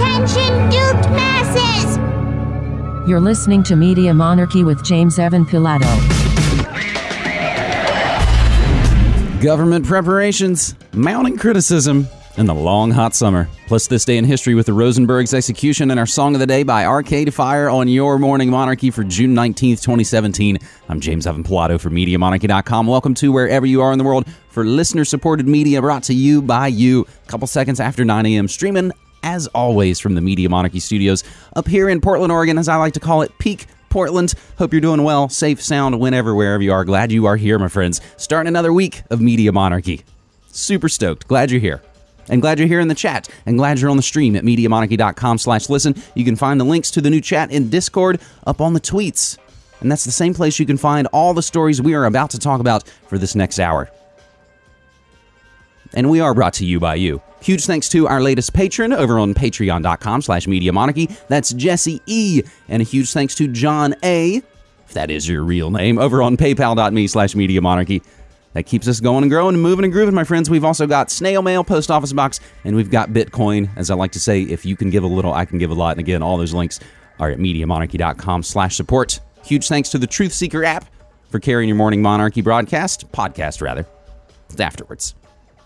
Attention, duped masses! You're listening to Media Monarchy with James Evan Pilato. Government preparations, mounting criticism, and the long hot summer. Plus, this day in history with the Rosenberg's execution and our song of the day by Arcade Fire on your Morning Monarchy for June 19th, 2017. I'm James Evan Pilato for MediaMonarchy.com. Welcome to wherever you are in the world for listener supported media brought to you by you. A couple seconds after 9 a.m., streaming as always from the Media Monarchy studios up here in Portland, Oregon, as I like to call it, peak Portland. Hope you're doing well, safe, sound, whenever, wherever you are. Glad you are here, my friends. Starting another week of Media Monarchy. Super stoked. Glad you're here. And glad you're here in the chat. And glad you're on the stream at MediaMonarchy.com slash listen. You can find the links to the new chat in Discord up on the tweets. And that's the same place you can find all the stories we are about to talk about for this next hour. And we are brought to you by you. Huge thanks to our latest patron over on patreon.com slash media monarchy. That's Jesse E. And a huge thanks to John A. If that is your real name, over on paypal.me slash media monarchy. That keeps us going and growing and moving and grooving, my friends. We've also got snail mail, post office box, and we've got Bitcoin. As I like to say, if you can give a little, I can give a lot. And again, all those links are at MediaMonarchy.com slash support. Huge thanks to the Truth Seeker app for carrying your morning monarchy broadcast, podcast rather, afterwards.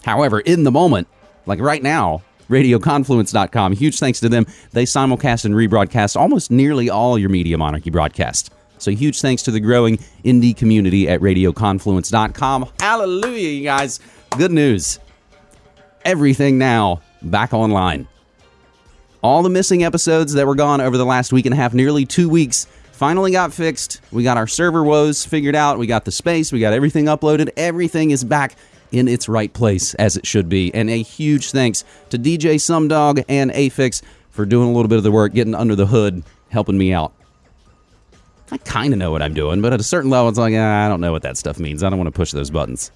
However, in the moment, like right now, radioconfluence.com, huge thanks to them. They simulcast and rebroadcast almost nearly all your Media Monarchy broadcasts. So huge thanks to the growing indie community at radioconfluence.com. Hallelujah, you guys. Good news. Everything now back online. All the missing episodes that were gone over the last week and a half, nearly two weeks, finally got fixed. We got our server woes figured out. We got the space. We got everything uploaded. Everything is back in its right place as it should be. And a huge thanks to DJ Sumdog and Afix for doing a little bit of the work, getting under the hood, helping me out. I kind of know what I'm doing, but at a certain level, it's like, ah, I don't know what that stuff means. I don't want to push those buttons.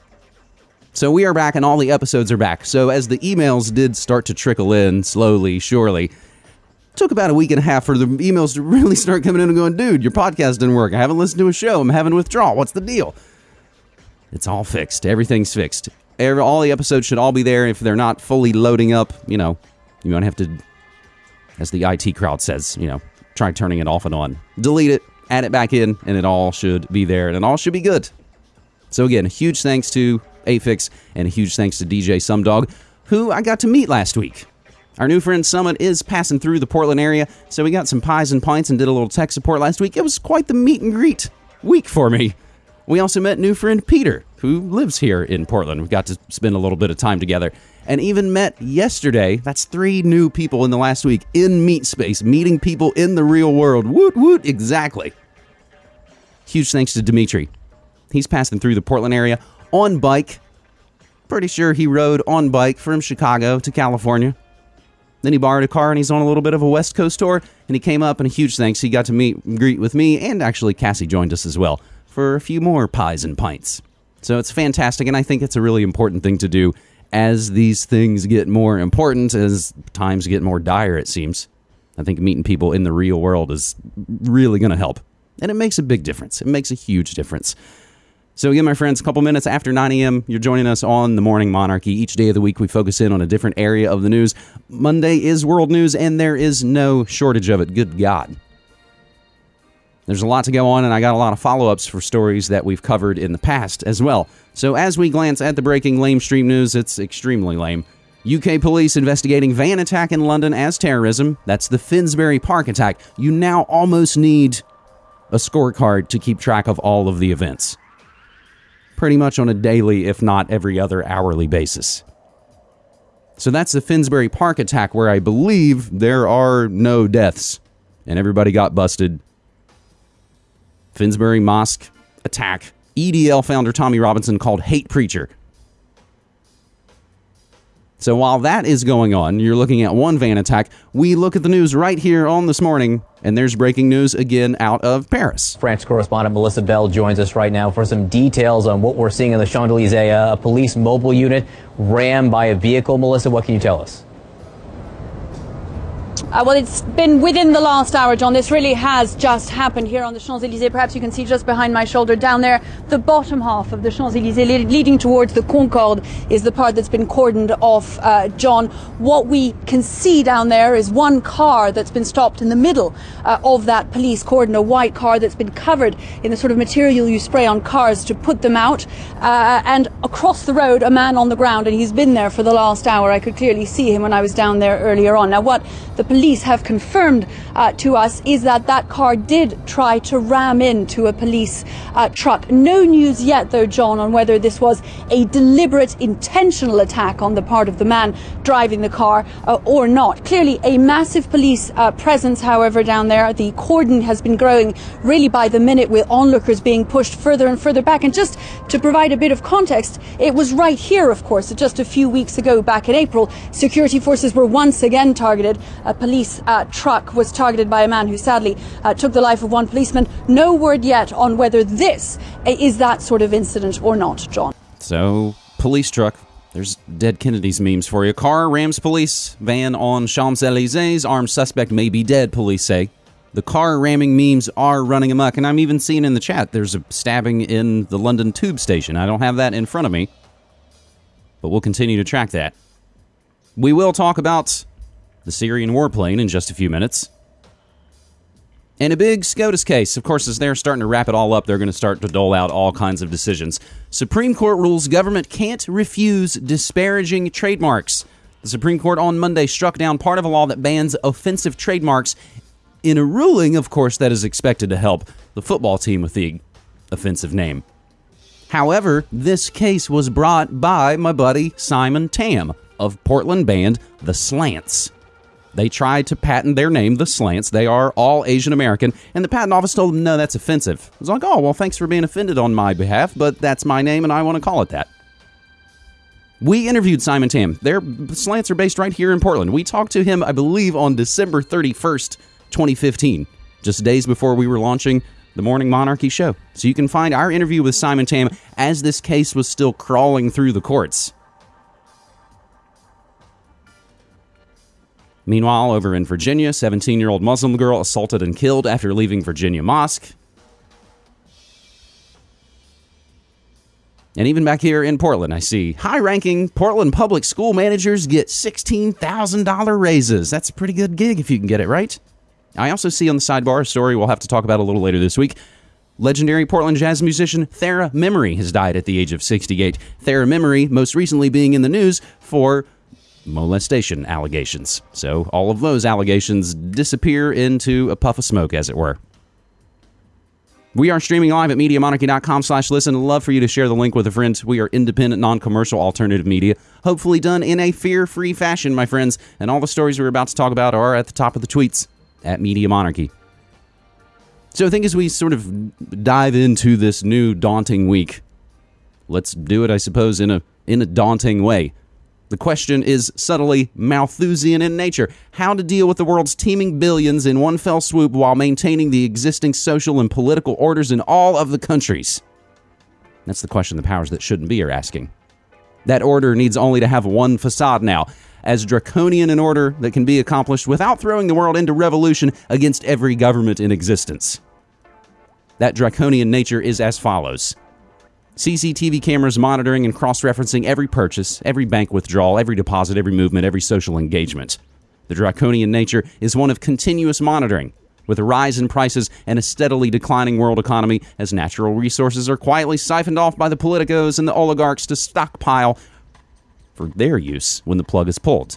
So we are back, and all the episodes are back. So as the emails did start to trickle in slowly, surely, took about a week and a half for the emails to really start coming in and going, dude, your podcast didn't work. I haven't listened to a show. I'm having withdrawal. What's the deal? It's all fixed. Everything's fixed. Every, all the episodes should all be there. If they're not fully loading up, you know, you might have to, as the IT crowd says, you know, try turning it off and on. Delete it, add it back in, and it all should be there, and it all should be good. So again, a huge thanks to Afix and a huge thanks to DJ Sumdog, who I got to meet last week. Our new friend Summit is passing through the Portland area, so we got some pies and pints and did a little tech support last week. It was quite the meet and greet week for me. We also met new friend Peter, who lives here in Portland. We got to spend a little bit of time together. And even met yesterday. That's three new people in the last week in Meet Space, meeting people in the real world. Woot woot, exactly. Huge thanks to Dimitri. He's passing through the Portland area on bike. Pretty sure he rode on bike from Chicago to California. Then he borrowed a car and he's on a little bit of a West Coast tour. And he came up and a huge thanks. He got to meet greet with me, and actually Cassie joined us as well for a few more pies and pints. So it's fantastic, and I think it's a really important thing to do as these things get more important, as times get more dire, it seems. I think meeting people in the real world is really going to help. And it makes a big difference. It makes a huge difference. So, again, my friends, a couple minutes after 9 a.m., you're joining us on the Morning Monarchy. Each day of the week, we focus in on a different area of the news. Monday is world news, and there is no shortage of it. Good God. There's a lot to go on, and I got a lot of follow ups for stories that we've covered in the past as well. So, as we glance at the breaking lame stream news, it's extremely lame. UK police investigating van attack in London as terrorism. That's the Finsbury Park attack. You now almost need a scorecard to keep track of all of the events. Pretty much on a daily, if not every other hourly basis. So that's the Finsbury Park attack, where I believe there are no deaths and everybody got busted Finsbury Mosque attack. EDL founder Tommy Robinson called hate preacher. So while that is going on, you're looking at one van attack. We look at the news right here on this morning, and there's breaking news again out of Paris. France correspondent Melissa Bell joins us right now for some details on what we're seeing in the Champs Elysees. A police mobile unit rammed by a vehicle. Melissa, what can you tell us? Uh, well, it's been within the last hour, John. This really has just happened here on the Champs Elysees. Perhaps you can see just behind my shoulder down there, the bottom half of the Champs Elysees le- leading towards the Concorde is the part that's been cordoned off, uh, John. What we can see down there is one car that's been stopped in the middle uh, of that police cordon, a white car that's been covered in the sort of material you spray on cars to put them out. Uh, and across the road, a man on the ground, and he's been there for the last hour. I could clearly see him when I was down there earlier on. Now, what the police have confirmed uh, to us is that that car did try to ram into a police uh, truck. No news yet, though, John, on whether this was a deliberate, intentional attack on the part of the man driving the car uh, or not. Clearly, a massive police uh, presence, however, down there. The cordon has been growing really by the minute with onlookers being pushed further and further back. And just to provide a bit of context, it was right here, of course, just a few weeks ago, back in April, security forces were once again targeted. Police uh, truck was targeted by a man who sadly uh, took the life of one policeman. No word yet on whether this is that sort of incident or not, John. So, police truck. There's dead Kennedy's memes for you. Car rams police van on Champs Elysees. Armed suspect may be dead, police say. The car ramming memes are running amok, and I'm even seeing in the chat there's a stabbing in the London tube station. I don't have that in front of me, but we'll continue to track that. We will talk about the Syrian warplane in just a few minutes. And a big SCOTUS case. Of course, as they're starting to wrap it all up, they're going to start to dole out all kinds of decisions. Supreme Court rules government can't refuse disparaging trademarks. The Supreme Court on Monday struck down part of a law that bans offensive trademarks in a ruling, of course, that is expected to help the football team with the offensive name. However, this case was brought by my buddy Simon Tam of Portland band The Slants. They tried to patent their name, The Slants. They are all Asian American, and the patent office told them, no, that's offensive. I was like, oh, well, thanks for being offended on my behalf, but that's my name and I want to call it that. We interviewed Simon Tam. Their slants are based right here in Portland. We talked to him, I believe, on December 31st, 2015, just days before we were launching the Morning Monarchy show. So you can find our interview with Simon Tam as this case was still crawling through the courts. Meanwhile, over in Virginia, 17 year old Muslim girl assaulted and killed after leaving Virginia Mosque. And even back here in Portland, I see high ranking Portland public school managers get $16,000 raises. That's a pretty good gig if you can get it right. I also see on the sidebar a story we'll have to talk about a little later this week. Legendary Portland jazz musician Thara Memory has died at the age of 68. Thara Memory, most recently being in the news for molestation allegations. So all of those allegations disappear into a puff of smoke, as it were. We are streaming live at MediaMonarchy.com slash listen. Love for you to share the link with a friend. We are independent, non-commercial alternative media, hopefully done in a fear-free fashion, my friends. And all the stories we're about to talk about are at the top of the tweets at Media Monarchy. So I think as we sort of dive into this new daunting week, let's do it, I suppose, in a in a daunting way. The question is subtly Malthusian in nature how to deal with the world's teeming billions in one fell swoop while maintaining the existing social and political orders in all of the countries. That's the question the powers that shouldn't be are asking. That order needs only to have one facade now, as draconian an order that can be accomplished without throwing the world into revolution against every government in existence. That draconian nature is as follows CCTV cameras monitoring and cross referencing every purchase, every bank withdrawal, every deposit, every movement, every social engagement. The draconian nature is one of continuous monitoring, with a rise in prices and a steadily declining world economy as natural resources are quietly siphoned off by the politicos and the oligarchs to stockpile for their use when the plug is pulled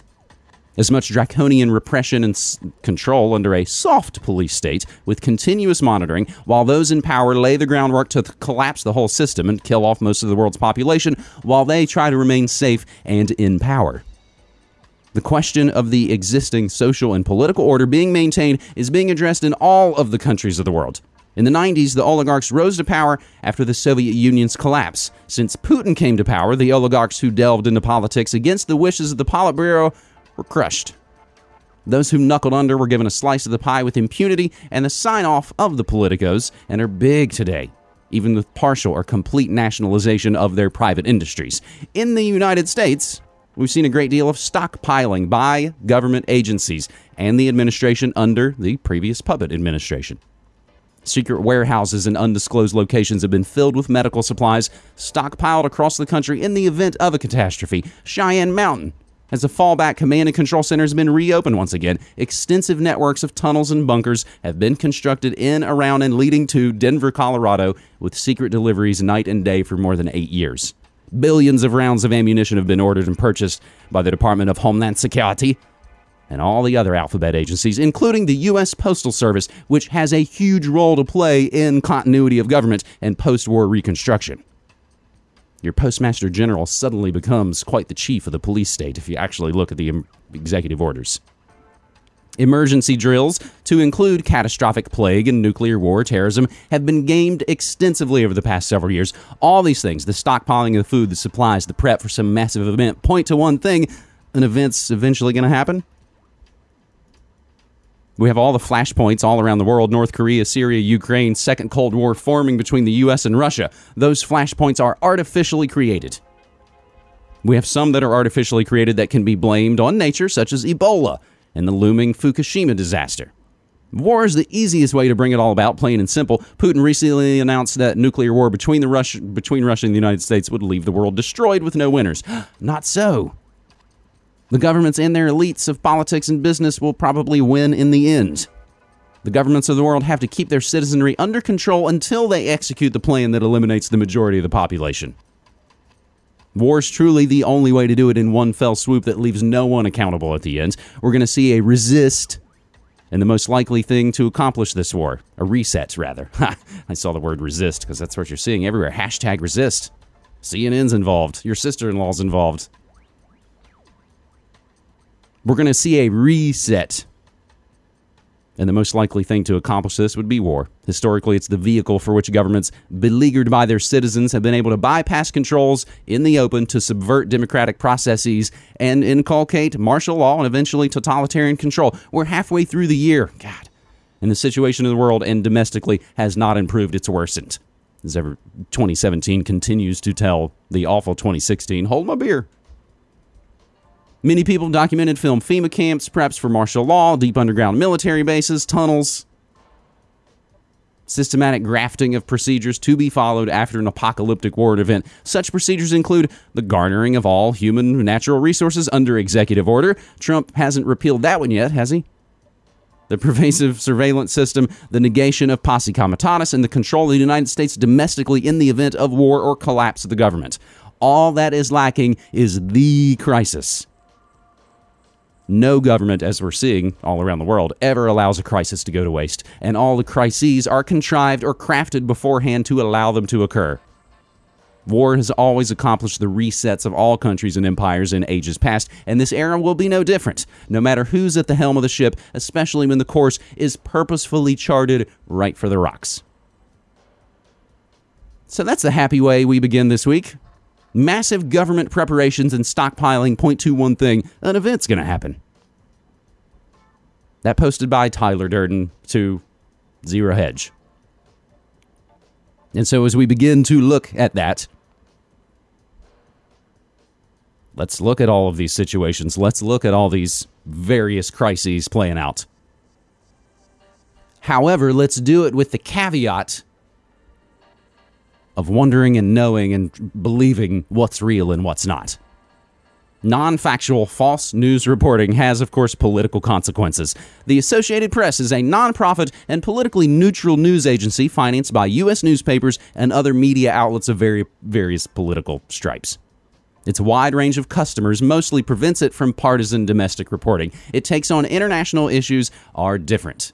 as much draconian repression and s- control under a soft police state with continuous monitoring, while those in power lay the groundwork to th- collapse the whole system and kill off most of the world's population while they try to remain safe and in power. The question of the existing social and political order being maintained is being addressed in all of the countries of the world. In the 90s, the oligarchs rose to power after the Soviet Union's collapse. Since Putin came to power, the oligarchs who delved into politics against the wishes of the Politburo were crushed. Those who knuckled under were given a slice of the pie with impunity and the sign off of the politicos and are big today, even with partial or complete nationalization of their private industries. In the United States, We've seen a great deal of stockpiling by government agencies and the administration under the previous puppet administration. Secret warehouses in undisclosed locations have been filled with medical supplies stockpiled across the country in the event of a catastrophe. Cheyenne Mountain, as a fallback command and control center, has been reopened once again. Extensive networks of tunnels and bunkers have been constructed in, around, and leading to Denver, Colorado, with secret deliveries night and day for more than eight years. Billions of rounds of ammunition have been ordered and purchased by the Department of Homeland Security and all the other alphabet agencies, including the U.S. Postal Service, which has a huge role to play in continuity of government and post war reconstruction. Your Postmaster General suddenly becomes quite the chief of the police state if you actually look at the executive orders. Emergency drills, to include catastrophic plague and nuclear war, terrorism, have been gamed extensively over the past several years. All these things, the stockpiling of food, the supplies, the prep for some massive event, point to one thing an event's eventually going to happen. We have all the flashpoints all around the world North Korea, Syria, Ukraine, Second Cold War forming between the US and Russia. Those flashpoints are artificially created. We have some that are artificially created that can be blamed on nature, such as Ebola and the looming Fukushima disaster. War is the easiest way to bring it all about, plain and simple. Putin recently announced that nuclear war between, the Russia, between Russia and the United States would leave the world destroyed with no winners. Not so. The governments and their elites of politics and business will probably win in the end. The governments of the world have to keep their citizenry under control until they execute the plan that eliminates the majority of the population. War is truly the only way to do it in one fell swoop that leaves no one accountable at the end. We're going to see a resist and the most likely thing to accomplish this war. A reset, rather. I saw the word resist because that's what you're seeing everywhere. Hashtag resist. CNN's involved. Your sister in law's involved. We're going to see a reset. And the most likely thing to accomplish this would be war. Historically, it's the vehicle for which governments, beleaguered by their citizens, have been able to bypass controls in the open to subvert democratic processes and inculcate martial law and eventually totalitarian control. We're halfway through the year. God. And the situation in the world and domestically has not improved, it's worsened. As ever 2017 continues to tell the awful 2016, hold my beer. Many people documented film FEMA camps, preps for martial law, deep underground military bases, tunnels, systematic grafting of procedures to be followed after an apocalyptic war event. Such procedures include the garnering of all human natural resources under executive order. Trump hasn't repealed that one yet, has he? The pervasive surveillance system, the negation of posse comitatus, and the control of the United States domestically in the event of war or collapse of the government. All that is lacking is the crisis. No government, as we're seeing all around the world, ever allows a crisis to go to waste, and all the crises are contrived or crafted beforehand to allow them to occur. War has always accomplished the resets of all countries and empires in ages past, and this era will be no different, no matter who's at the helm of the ship, especially when the course is purposefully charted right for the rocks. So that's the happy way we begin this week. Massive government preparations and stockpiling point to one thing an event's going to happen. That posted by Tyler Durden to Zero Hedge. And so, as we begin to look at that, let's look at all of these situations. Let's look at all these various crises playing out. However, let's do it with the caveat of wondering and knowing and believing what's real and what's not. Non factual false news reporting has, of course, political consequences. The Associated Press is a nonprofit and politically neutral news agency financed by U.S. newspapers and other media outlets of very, various political stripes. Its wide range of customers mostly prevents it from partisan domestic reporting. It takes on international issues are different.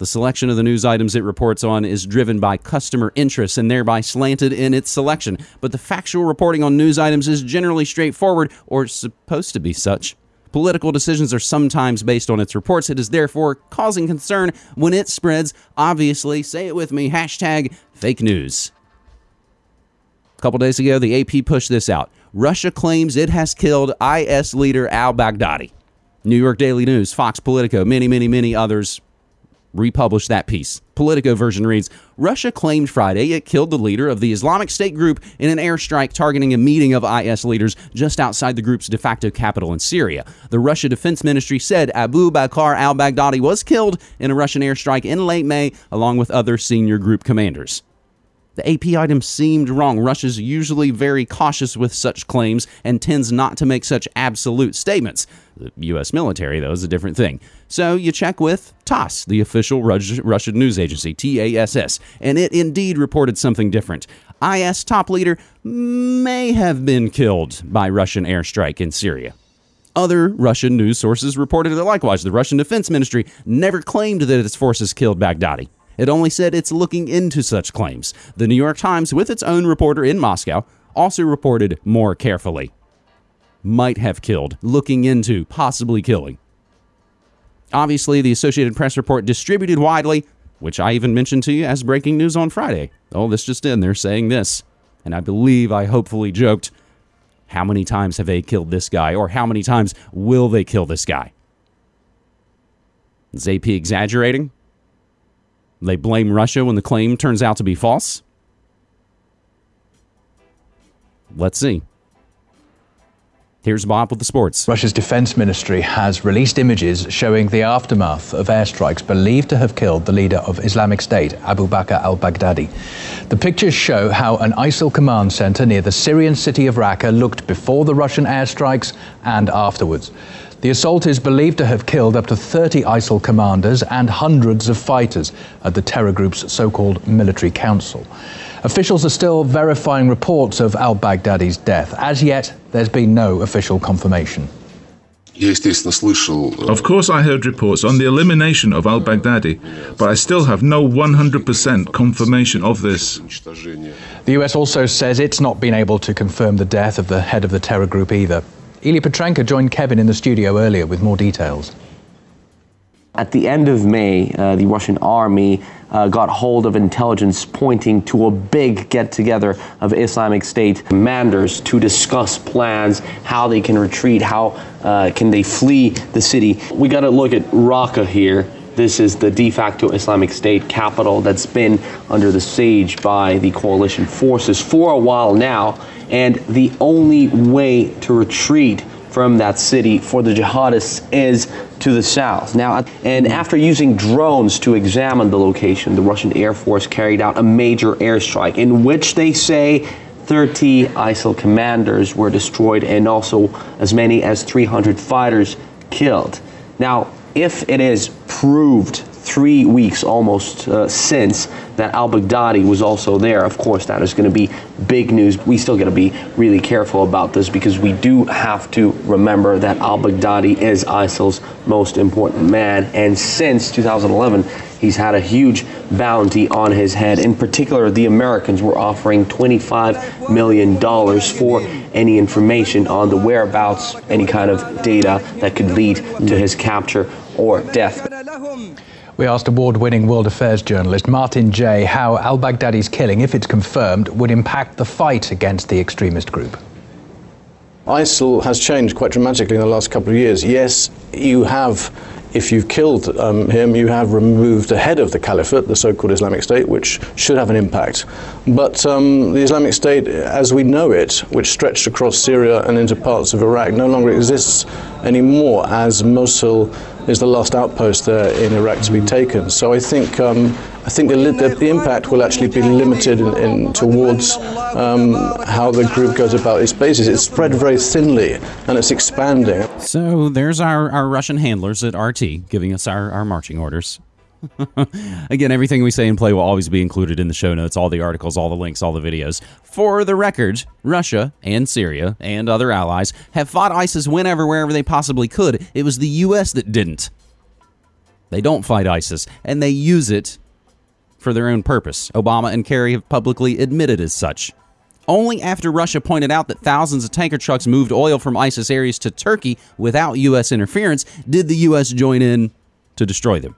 The selection of the news items it reports on is driven by customer interests and thereby slanted in its selection. But the factual reporting on news items is generally straightforward or supposed to be such. Political decisions are sometimes based on its reports. It is therefore causing concern when it spreads, obviously, say it with me, hashtag fake news. A couple days ago, the AP pushed this out. Russia claims it has killed IS leader al Baghdadi. New York Daily News, Fox Politico, many, many, many others republished that piece. Politico version reads Russia claimed Friday it killed the leader of the Islamic State group in an airstrike targeting a meeting of IS leaders just outside the group's de facto capital in Syria. The Russia Defense Ministry said Abu Bakr al Baghdadi was killed in a Russian airstrike in late May, along with other senior group commanders. The AP item seemed wrong. Russia's usually very cautious with such claims and tends not to make such absolute statements. The U.S. military, though, is a different thing. So you check with TASS, the official Russian news agency, TASS, and it indeed reported something different. IS top leader may have been killed by Russian airstrike in Syria. Other Russian news sources reported that likewise. The Russian Defense Ministry never claimed that its forces killed Baghdadi. It only said it's looking into such claims. The New York Times, with its own reporter in Moscow, also reported more carefully. Might have killed, looking into, possibly killing. Obviously, the Associated Press report distributed widely, which I even mentioned to you as breaking news on Friday. Oh, this just in, they're saying this. And I believe I hopefully joked, how many times have they killed this guy, or how many times will they kill this guy? Is AP exaggerating? They blame Russia when the claim turns out to be false. Let's see. Here's Bob with the sports. Russia's defense ministry has released images showing the aftermath of airstrikes believed to have killed the leader of Islamic State, Abu Bakr al Baghdadi. The pictures show how an ISIL command center near the Syrian city of Raqqa looked before the Russian airstrikes and afterwards. The assault is believed to have killed up to 30 ISIL commanders and hundreds of fighters at the terror group's so called military council. Officials are still verifying reports of al Baghdadi's death. As yet, there's been no official confirmation. Of course, I heard reports on the elimination of al Baghdadi, but I still have no 100% confirmation of this. The US also says it's not been able to confirm the death of the head of the terror group either. Ilya Petrenko joined Kevin in the studio earlier with more details. At the end of May, uh, the Russian army uh, got hold of intelligence pointing to a big get together of Islamic State commanders to discuss plans, how they can retreat, how uh, can they flee the city. We got to look at Raqqa here. This is the de facto Islamic State capital that's been under the siege by the coalition forces for a while now. And the only way to retreat from that city for the jihadists is to the south. Now, and after using drones to examine the location, the Russian Air Force carried out a major airstrike in which they say 30 ISIL commanders were destroyed and also as many as 300 fighters killed. Now, if it is proved three weeks almost uh, since that al Baghdadi was also there. Of course, that is going to be big news. We still got to be really careful about this because we do have to remember that al Baghdadi is ISIL's most important man. And since 2011, he's had a huge bounty on his head. In particular, the Americans were offering $25 million for any information on the whereabouts, any kind of data that could lead to his capture or death. We asked award winning world affairs journalist Martin Jay how al Baghdadi's killing, if it's confirmed, would impact the fight against the extremist group. ISIL has changed quite dramatically in the last couple of years. Yes, you have if you've killed um, him, you have removed the head of the caliphate, the so-called Islamic State, which should have an impact. But um, the Islamic State, as we know it, which stretched across Syria and into parts of Iraq, no longer exists anymore, as Mosul is the last outpost there in Iraq to be taken. So I think um, I think the, the, the, impact will actually be limited in, in towards um, how the group goes about its bases. It's spread very thinly and it's expanding. So there's our, our Russian handlers at RT giving us our, our marching orders. Again, everything we say and play will always be included in the show notes, all the articles, all the links, all the videos. For the record, Russia and Syria and other allies have fought ISIS whenever, wherever they possibly could. It was the U.S. that didn't. They don't fight ISIS, and they use it for their own purpose. Obama and Kerry have publicly admitted as such. Only after Russia pointed out that thousands of tanker trucks moved oil from ISIS areas to Turkey without U.S. interference did the U.S. join in to destroy them.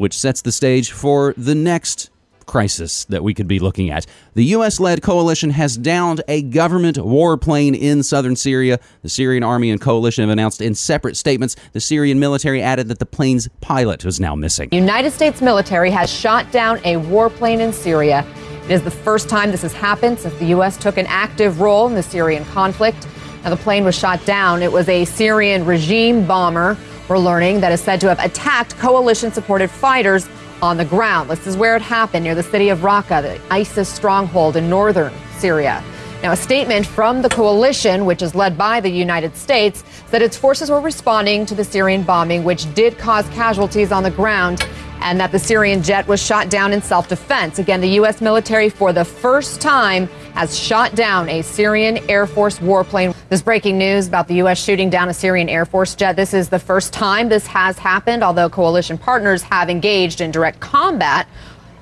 Which sets the stage for the next crisis that we could be looking at. The U.S. led coalition has downed a government warplane in southern Syria. The Syrian army and coalition have announced in separate statements. The Syrian military added that the plane's pilot was now missing. United States military has shot down a warplane in Syria. It is the first time this has happened since the U.S. took an active role in the Syrian conflict. Now, the plane was shot down. It was a Syrian regime bomber, we're learning, that is said to have attacked coalition supported fighters on the ground. This is where it happened near the city of Raqqa, the ISIS stronghold in northern Syria. Now, a statement from the coalition, which is led by the United States, said its forces were responding to the Syrian bombing, which did cause casualties on the ground, and that the Syrian jet was shot down in self defense. Again, the U.S. military, for the first time, has shot down a Syrian Air Force warplane. This breaking news about the U.S. shooting down a Syrian Air Force jet. This is the first time this has happened, although coalition partners have engaged in direct combat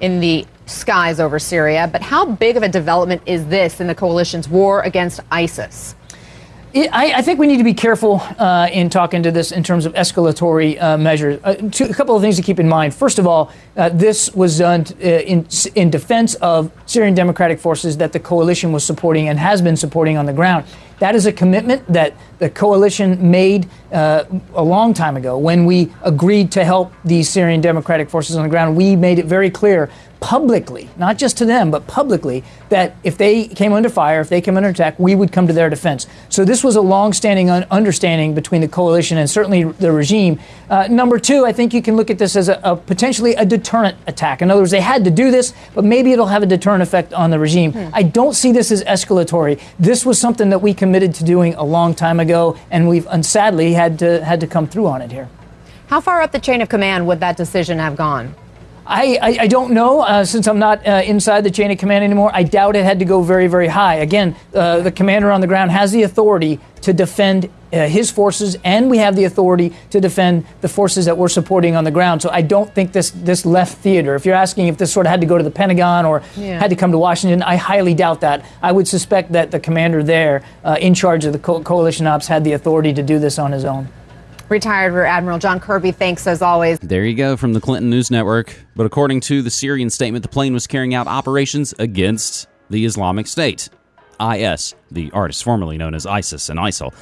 in the skies over Syria. But how big of a development is this in the coalition's war against ISIS? I, I, think we need to be careful uh, in talking to this in terms of escalatory uh, measures. Uh, two, a couple of things to keep in mind. First of all, uh, this was done uh, in, in defense of Syrian democratic forces that the coalition was supporting and has been supporting on the ground. That is a commitment that the coalition made uh, a long time ago when we agreed to help these Syrian democratic forces on the ground. We made it very clear publicly, not just to them, but publicly, that if they came under fire, if they came under attack, we would come to their defense. So this was a long-standing un- understanding between the coalition and certainly the regime. Uh, number two, I think you can look at this as a, a, potentially a deterrent attack. In other words, they had to do this, but maybe it'll have a deterrent effect on the regime. Hmm. I don't see this as escalatory. This was something that we committed to doing a long time ago, and we've sadly had to had to come through on it here. How far up the chain of command would that decision have gone? I, I, I, don't know. Uh, since I'm not uh, inside the chain of command anymore, I doubt it had to go very, very high. Again, uh, the commander on the ground has the authority to defend uh, his forces, and we have the authority to defend the forces that we're supporting on the ground. So I don't think this, this left theater. If you're asking if this sort of had to go to the Pentagon or yeah. had to come to Washington, I highly doubt that. I would suspect that the commander there, uh, in charge of the co- coalition ops, had the authority to do this on his own. Retired Rear Admiral John Kirby, thanks as always. There you go from the Clinton News Network. But according to the Syrian statement, the plane was carrying out operations against the Islamic State, IS, the artist formerly known as ISIS and ISIL.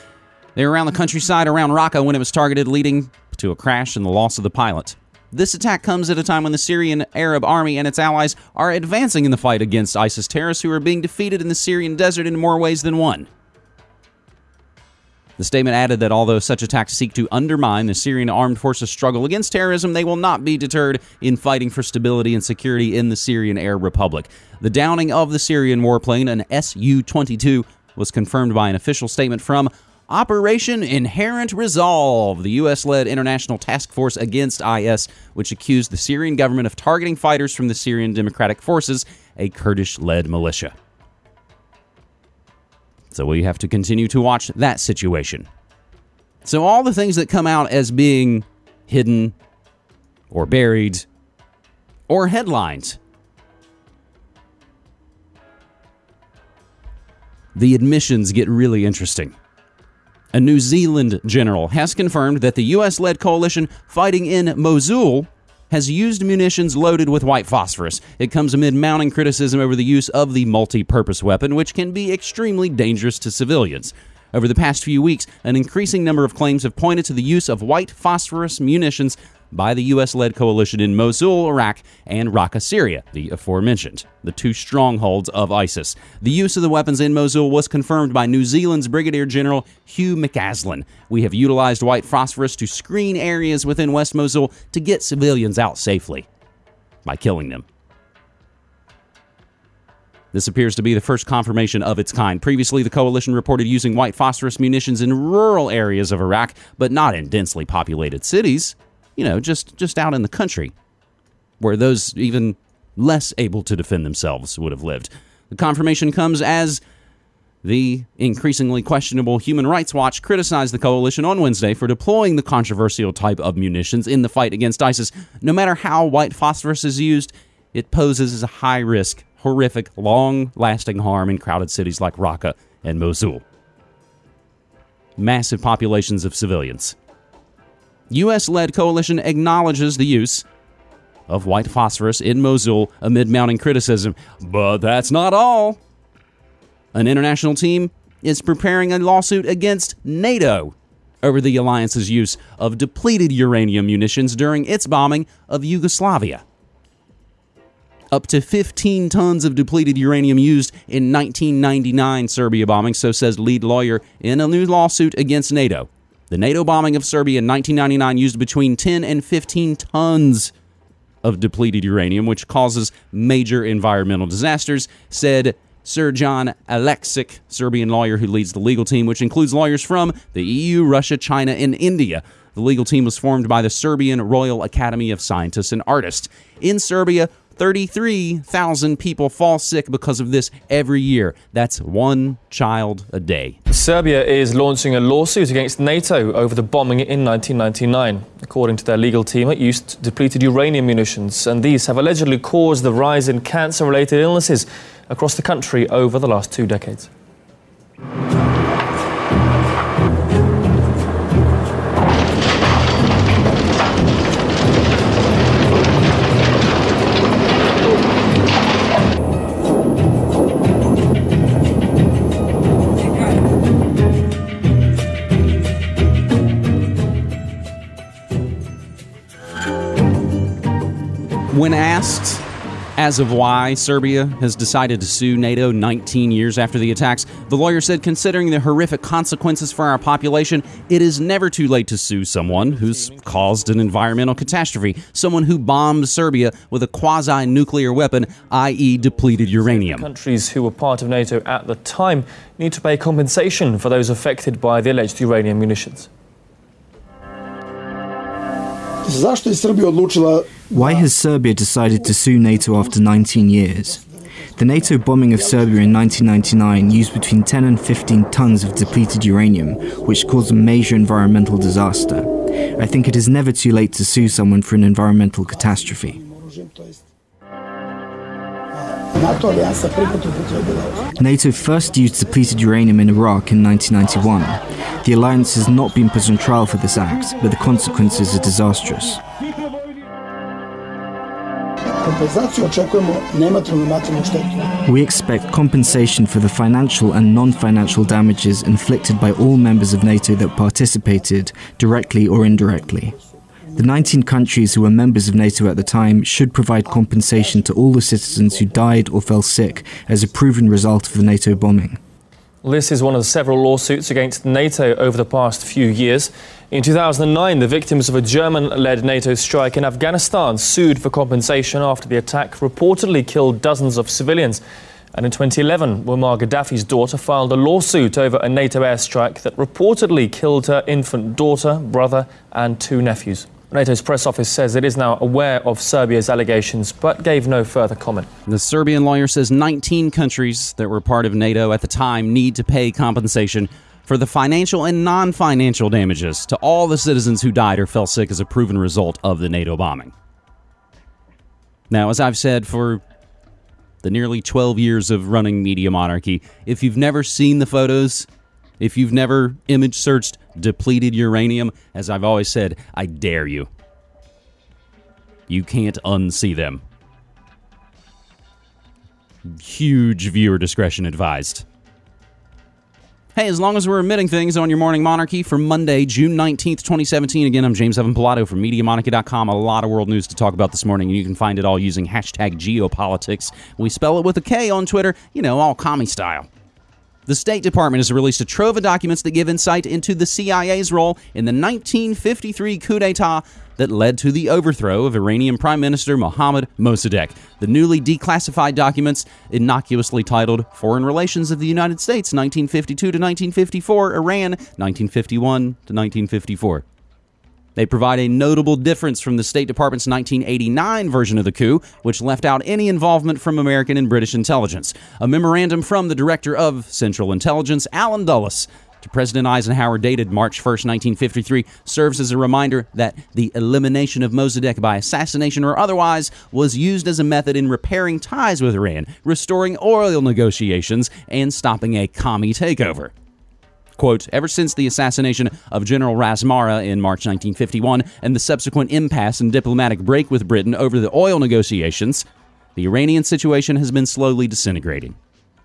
They were around the countryside around Raqqa when it was targeted, leading to a crash and the loss of the pilot. This attack comes at a time when the Syrian Arab army and its allies are advancing in the fight against ISIS terrorists who are being defeated in the Syrian desert in more ways than one. The statement added that although such attacks seek to undermine the Syrian armed forces' struggle against terrorism, they will not be deterred in fighting for stability and security in the Syrian Arab Republic. The downing of the Syrian warplane, an Su 22, was confirmed by an official statement from Operation Inherent Resolve, the U.S. led international task force against IS, which accused the Syrian government of targeting fighters from the Syrian Democratic Forces, a Kurdish led militia. So we have to continue to watch that situation. So, all the things that come out as being hidden or buried or headlines. The admissions get really interesting. A New Zealand general has confirmed that the US led coalition fighting in Mosul has used munitions loaded with white phosphorus. It comes amid mounting criticism over the use of the multi purpose weapon, which can be extremely dangerous to civilians. Over the past few weeks, an increasing number of claims have pointed to the use of white phosphorus munitions by the U.S. led coalition in Mosul, Iraq, and Raqqa, Syria, the aforementioned, the two strongholds of ISIS. The use of the weapons in Mosul was confirmed by New Zealand's Brigadier General Hugh McAslan. We have utilized white phosphorus to screen areas within West Mosul to get civilians out safely by killing them. This appears to be the first confirmation of its kind. Previously, the coalition reported using white phosphorus munitions in rural areas of Iraq, but not in densely populated cities you know, just just out in the country where those even less able to defend themselves would have lived. The confirmation comes as the increasingly questionable Human Rights Watch criticized the coalition on Wednesday for deploying the controversial type of munitions in the fight against ISIS. No matter how white phosphorus is used, it poses a high risk, horrific, long lasting harm in crowded cities like Raqqa and Mosul. Massive populations of civilians. U.S. led coalition acknowledges the use of white phosphorus in Mosul amid mounting criticism. But that's not all. An international team is preparing a lawsuit against NATO over the alliance's use of depleted uranium munitions during its bombing of Yugoslavia. Up to 15 tons of depleted uranium used in 1999 Serbia bombing, so says lead lawyer in a new lawsuit against NATO. The NATO bombing of Serbia in 1999 used between 10 and 15 tons of depleted uranium, which causes major environmental disasters, said Srdjan Aleksic, Serbian lawyer who leads the legal team, which includes lawyers from the EU, Russia, China, and India. The legal team was formed by the Serbian Royal Academy of Scientists and Artists. In Serbia, 33,000 people fall sick because of this every year. That's one child a day. Serbia is launching a lawsuit against NATO over the bombing in 1999. According to their legal team, it used depleted uranium munitions, and these have allegedly caused the rise in cancer related illnesses across the country over the last two decades. When asked as of why Serbia has decided to sue NATO 19 years after the attacks, the lawyer said, considering the horrific consequences for our population, it is never too late to sue someone who's caused an environmental catastrophe, someone who bombed Serbia with a quasi nuclear weapon, i.e., depleted uranium. Countries who were part of NATO at the time need to pay compensation for those affected by the alleged uranium munitions. Why has Serbia decided to sue NATO after 19 years? The NATO bombing of Serbia in 1999 used between 10 and 15 tons of depleted uranium, which caused a major environmental disaster. I think it is never too late to sue someone for an environmental catastrophe. NATO alijansa prvi put upotrebila NATO first used depleted uranium in Iraq in 1991. The alliance has not been put on trial for this act, but the consequences are disastrous. kompenzaciju, očekujemo nematerijalnu i materijalnu štetu. We expect compensation for the financial and non financial damages inflicted by all members of NATO that participated, directly or indirectly. The 19 countries who were members of NATO at the time should provide compensation to all the citizens who died or fell sick as a proven result of the NATO bombing. This is one of several lawsuits against NATO over the past few years. In 2009, the victims of a German led NATO strike in Afghanistan sued for compensation after the attack reportedly killed dozens of civilians. And in 2011, Muammar Gaddafi's daughter filed a lawsuit over a NATO airstrike that reportedly killed her infant daughter, brother, and two nephews. NATO's press office says it is now aware of Serbia's allegations, but gave no further comment. The Serbian lawyer says 19 countries that were part of NATO at the time need to pay compensation for the financial and non financial damages to all the citizens who died or fell sick as a proven result of the NATO bombing. Now, as I've said for the nearly 12 years of running Media Monarchy, if you've never seen the photos, if you've never image searched depleted uranium, as I've always said, I dare you. You can't unsee them. Huge viewer discretion advised. Hey, as long as we're emitting things on your Morning Monarchy for Monday, June 19th, 2017. Again, I'm James Evan Pilato from MediaMonarchy.com. A lot of world news to talk about this morning, and you can find it all using hashtag geopolitics. We spell it with a K on Twitter, you know, all commie style. The State Department has released a trove of documents that give insight into the CIA's role in the 1953 coup d'etat that led to the overthrow of Iranian Prime Minister Mohammad Mossadegh. The newly declassified documents, innocuously titled Foreign Relations of the United States 1952 to 1954, Iran 1951 to 1954. They provide a notable difference from the State Department's 1989 version of the coup, which left out any involvement from American and British intelligence. A memorandum from the Director of Central Intelligence, Allen Dulles, to President Eisenhower, dated March 1, 1953, serves as a reminder that the elimination of Mossadegh by assassination or otherwise was used as a method in repairing ties with Iran, restoring oil negotiations, and stopping a commie takeover. Quote, ever since the assassination of General Razmara in March 1951 and the subsequent impasse and diplomatic break with Britain over the oil negotiations, the Iranian situation has been slowly disintegrating.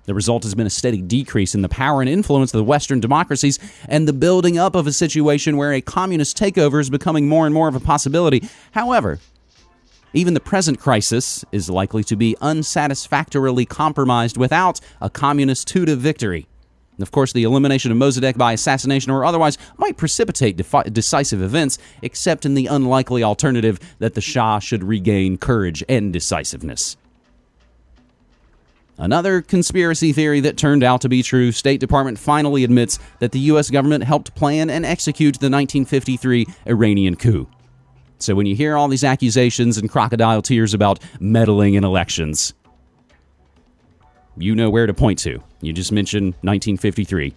The result has been a steady decrease in the power and influence of the Western democracies and the building up of a situation where a communist takeover is becoming more and more of a possibility. However, even the present crisis is likely to be unsatisfactorily compromised without a communist Tudeh victory. And of course, the elimination of Mossadegh by assassination or otherwise might precipitate decisive events, except in the unlikely alternative that the Shah should regain courage and decisiveness. Another conspiracy theory that turned out to be true, State Department finally admits that the US government helped plan and execute the 1953 Iranian coup. So when you hear all these accusations and crocodile tears about meddling in elections, you know where to point to. You just mentioned 1953.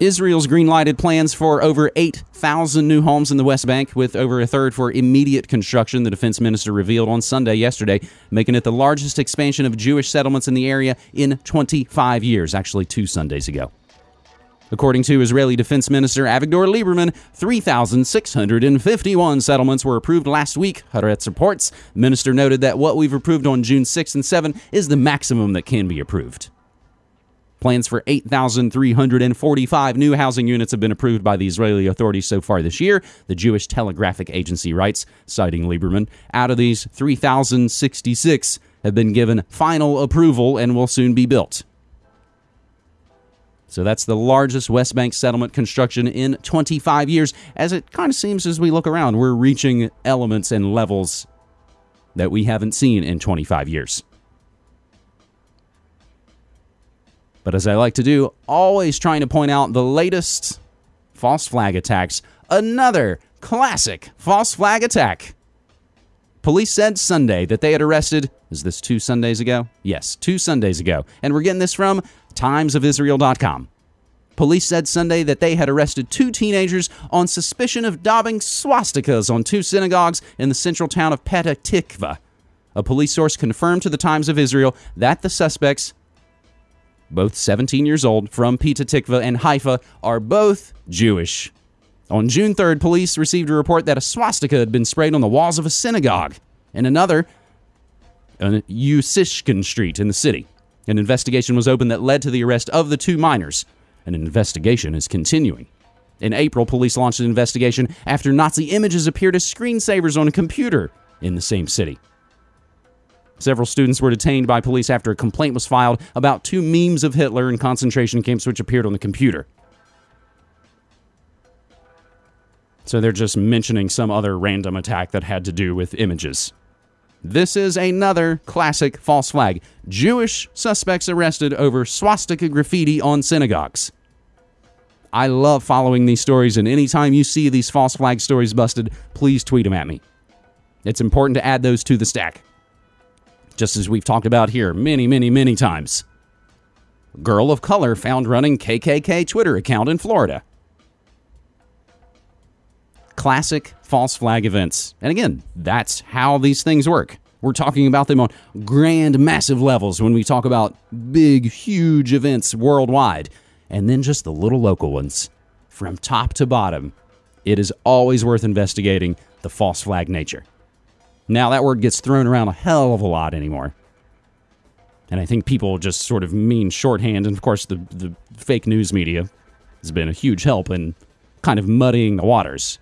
Israel's green-lighted plans for over 8,000 new homes in the West Bank, with over a third for immediate construction, the defense minister revealed on Sunday yesterday, making it the largest expansion of Jewish settlements in the area in 25 years, actually, two Sundays ago. According to Israeli Defense Minister Avigdor Lieberman, 3,651 settlements were approved last week, Haaretz reports. The minister noted that what we've approved on June 6 and 7 is the maximum that can be approved. Plans for 8,345 new housing units have been approved by the Israeli authorities so far this year, the Jewish Telegraphic Agency writes, citing Lieberman. Out of these, 3,066 have been given final approval and will soon be built. So that's the largest West Bank settlement construction in 25 years. As it kind of seems as we look around, we're reaching elements and levels that we haven't seen in 25 years. But as I like to do, always trying to point out the latest false flag attacks. Another classic false flag attack. Police said Sunday that they had arrested, is this two Sundays ago? Yes, two Sundays ago. And we're getting this from timesofisrael.com. Police said Sunday that they had arrested two teenagers on suspicion of daubing swastikas on two synagogues in the central town of Petah Tikva. A police source confirmed to the Times of Israel that the suspects, both 17 years old, from Petah Tikva and Haifa, are both Jewish. On June 3rd, police received a report that a swastika had been sprayed on the walls of a synagogue and another on Usishkin Street in the city. An investigation was opened that led to the arrest of the two minors. An investigation is continuing. In April, police launched an investigation after Nazi images appeared as screensavers on a computer in the same city. Several students were detained by police after a complaint was filed about two memes of Hitler in concentration camps which appeared on the computer. So they're just mentioning some other random attack that had to do with images. This is another classic false flag. Jewish suspects arrested over swastika graffiti on synagogues. I love following these stories, and anytime you see these false flag stories busted, please tweet them at me. It's important to add those to the stack. Just as we've talked about here many, many, many times. Girl of color found running KKK Twitter account in Florida. Classic false flag events. And again, that's how these things work. We're talking about them on grand, massive levels when we talk about big, huge events worldwide, and then just the little local ones. From top to bottom, it is always worth investigating the false flag nature. Now, that word gets thrown around a hell of a lot anymore. And I think people just sort of mean shorthand. And of course, the, the fake news media has been a huge help in kind of muddying the waters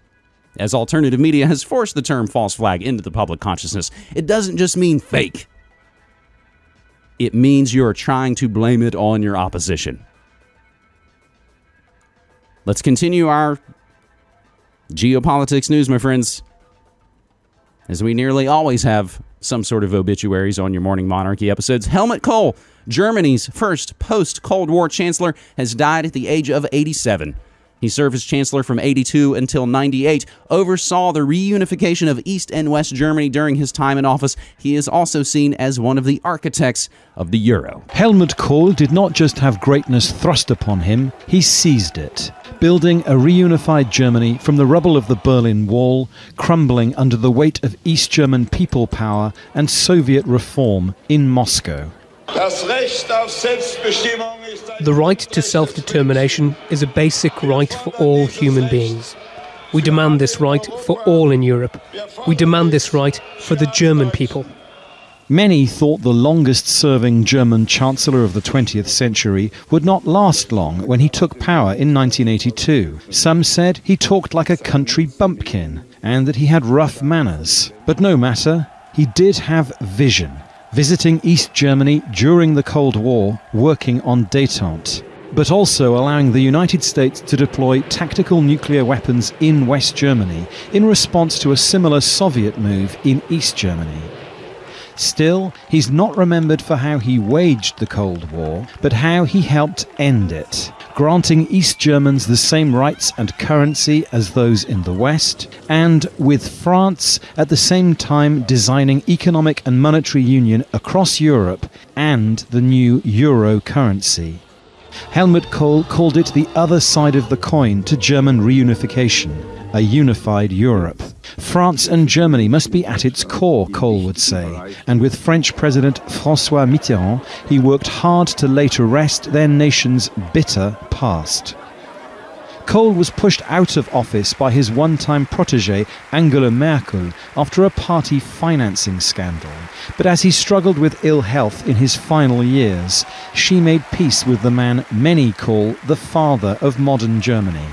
as alternative media has forced the term false flag into the public consciousness. It doesn't just mean fake, it means you're trying to blame it on your opposition. Let's continue our geopolitics news, my friends. As we nearly always have some sort of obituaries on your Morning Monarchy episodes, Helmut Kohl, Germany's first post Cold War chancellor, has died at the age of 87. He served as chancellor from 82 until 98, oversaw the reunification of East and West Germany during his time in office. He is also seen as one of the architects of the euro. Helmut Kohl did not just have greatness thrust upon him, he seized it, building a reunified Germany from the rubble of the Berlin Wall, crumbling under the weight of East German people power and Soviet reform in Moscow. The right to self determination is a basic right for all human beings. We demand this right for all in Europe. We demand this right for the German people. Many thought the longest serving German Chancellor of the 20th century would not last long when he took power in 1982. Some said he talked like a country bumpkin and that he had rough manners. But no matter, he did have vision, visiting East Germany during the Cold War, working on detente but also allowing the United States to deploy tactical nuclear weapons in West Germany in response to a similar Soviet move in East Germany. Still, he's not remembered for how he waged the Cold War, but how he helped end it, granting East Germans the same rights and currency as those in the West, and with France at the same time designing economic and monetary union across Europe and the new euro currency. Helmut Kohl called it the other side of the coin to German reunification, a unified Europe. France and Germany must be at its core, Kohl would say, and with French President Francois Mitterrand, he worked hard to lay to rest their nation's bitter past. Kohl was pushed out of office by his one time protege Angela Merkel after a party financing scandal. But as he struggled with ill health in his final years, she made peace with the man many call the father of modern Germany.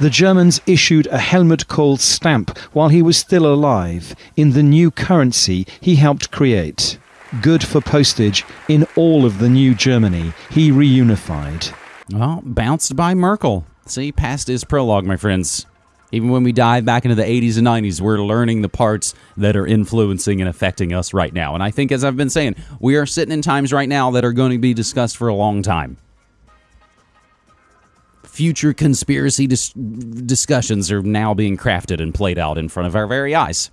The Germans issued a Helmut Kohl stamp while he was still alive in the new currency he helped create. Good for postage in all of the new Germany he reunified. Well, bounced by Merkel. See, past is prologue, my friends. Even when we dive back into the 80s and 90s, we're learning the parts that are influencing and affecting us right now. And I think, as I've been saying, we are sitting in times right now that are going to be discussed for a long time. Future conspiracy dis- discussions are now being crafted and played out in front of our very eyes.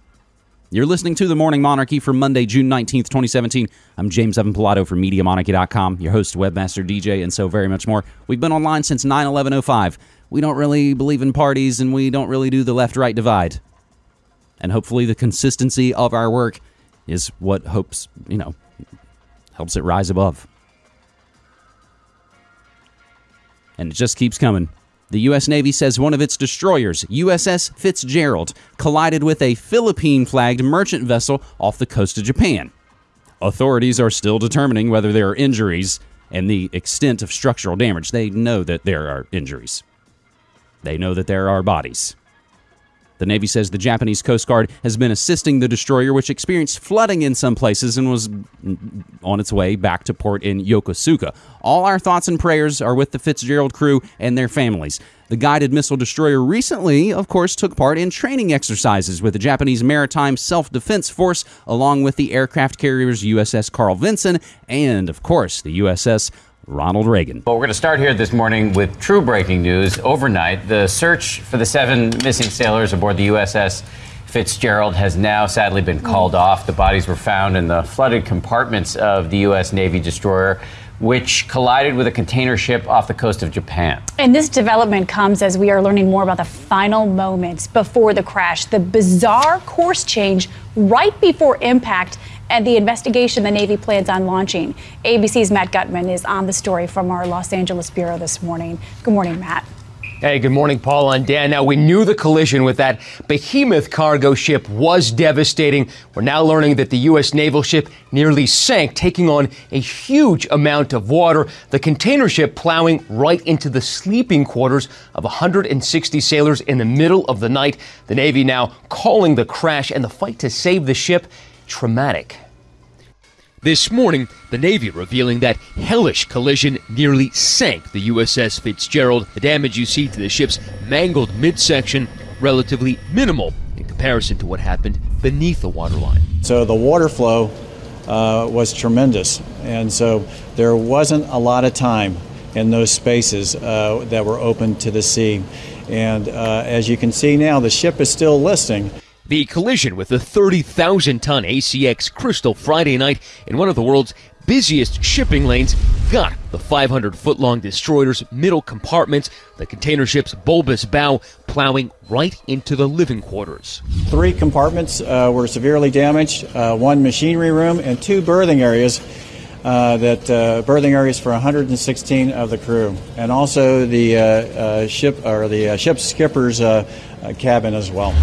You're listening to The Morning Monarchy for Monday, June 19th, 2017. I'm James Evan Pilato from MediaMonarchy.com, your host, webmaster, DJ, and so very much more. We've been online since 9 11 05. We don't really believe in parties and we don't really do the left right divide. And hopefully, the consistency of our work is what hopes, you know, helps it rise above. And it just keeps coming. The U.S. Navy says one of its destroyers, USS Fitzgerald, collided with a Philippine flagged merchant vessel off the coast of Japan. Authorities are still determining whether there are injuries and the extent of structural damage. They know that there are injuries, they know that there are bodies. The Navy says the Japanese Coast Guard has been assisting the destroyer, which experienced flooding in some places and was on its way back to port in Yokosuka. All our thoughts and prayers are with the Fitzgerald crew and their families. The guided missile destroyer recently, of course, took part in training exercises with the Japanese Maritime Self Defense Force, along with the aircraft carriers USS Carl Vinson and, of course, the USS Ronald Reagan. Well, we're going to start here this morning with true breaking news. Overnight, the search for the seven missing sailors aboard the USS Fitzgerald has now sadly been called mm. off. The bodies were found in the flooded compartments of the U.S. Navy destroyer which collided with a container ship off the coast of Japan. And this development comes as we are learning more about the final moments before the crash, the bizarre course change right before impact and the investigation the Navy plans on launching. ABC's Matt Gutman is on the story from our Los Angeles Bureau this morning. Good morning, Matt. Hey, good morning, Paul and Dan. Now, we knew the collision with that behemoth cargo ship was devastating. We're now learning that the U.S. naval ship nearly sank, taking on a huge amount of water. The container ship plowing right into the sleeping quarters of 160 sailors in the middle of the night. The Navy now calling the crash and the fight to save the ship traumatic. This morning, the Navy revealing that hellish collision nearly sank the USS Fitzgerald. The damage you see to the ship's mangled midsection relatively minimal in comparison to what happened beneath the waterline. So the water flow uh, was tremendous, and so there wasn't a lot of time in those spaces uh, that were open to the sea. And uh, as you can see now, the ship is still listing. The collision with the 30,000 ton ACX Crystal Friday night in one of the world's busiest shipping lanes got the 500 foot long destroyer's middle compartments, the container ship's bulbous bow plowing right into the living quarters. Three compartments uh, were severely damaged, uh, one machinery room, and two berthing areas uh, that uh, berthing areas for 116 of the crew, and also the uh, uh, ship or the ship's skipper's cabin as well.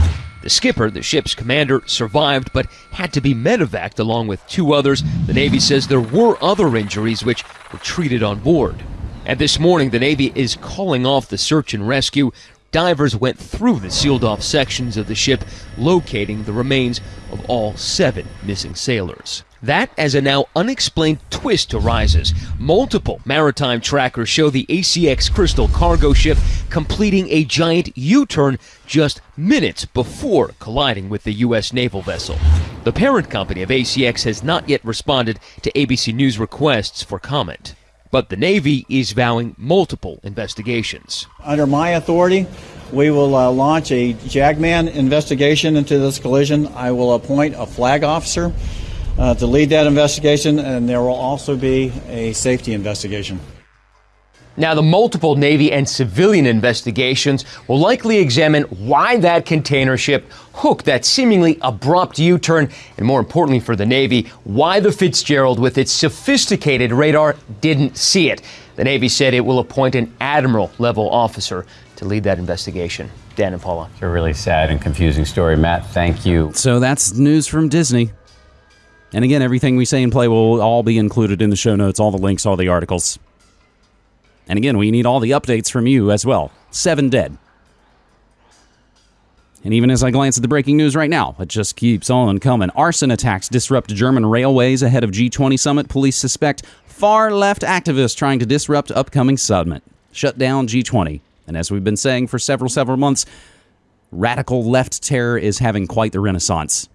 The skipper, the ship's commander, survived but had to be medevaced along with two others. The Navy says there were other injuries which were treated on board. And this morning, the Navy is calling off the search and rescue. Divers went through the sealed off sections of the ship, locating the remains of all seven missing sailors. That as a now unexplained twist arises. Multiple maritime trackers show the ACX Crystal cargo ship completing a giant U turn just minutes before colliding with the U.S. naval vessel. The parent company of ACX has not yet responded to ABC News requests for comment. But the Navy is vowing multiple investigations. Under my authority, we will uh, launch a JAGMAN investigation into this collision. I will appoint a flag officer uh, to lead that investigation, and there will also be a safety investigation. Now, the multiple Navy and civilian investigations will likely examine why that container ship hooked that seemingly abrupt U turn, and more importantly for the Navy, why the Fitzgerald, with its sophisticated radar, didn't see it. The Navy said it will appoint an admiral level officer to lead that investigation. Dan and Paula. It's a really sad and confusing story. Matt, thank you. So that's news from Disney. And again, everything we say and play will all be included in the show notes, all the links, all the articles. And again, we need all the updates from you as well. Seven dead. And even as I glance at the breaking news right now, it just keeps on coming. Arson attacks disrupt German railways ahead of G20 summit. Police suspect far left activists trying to disrupt upcoming summit. Shut down G20. And as we've been saying for several, several months, radical left terror is having quite the renaissance.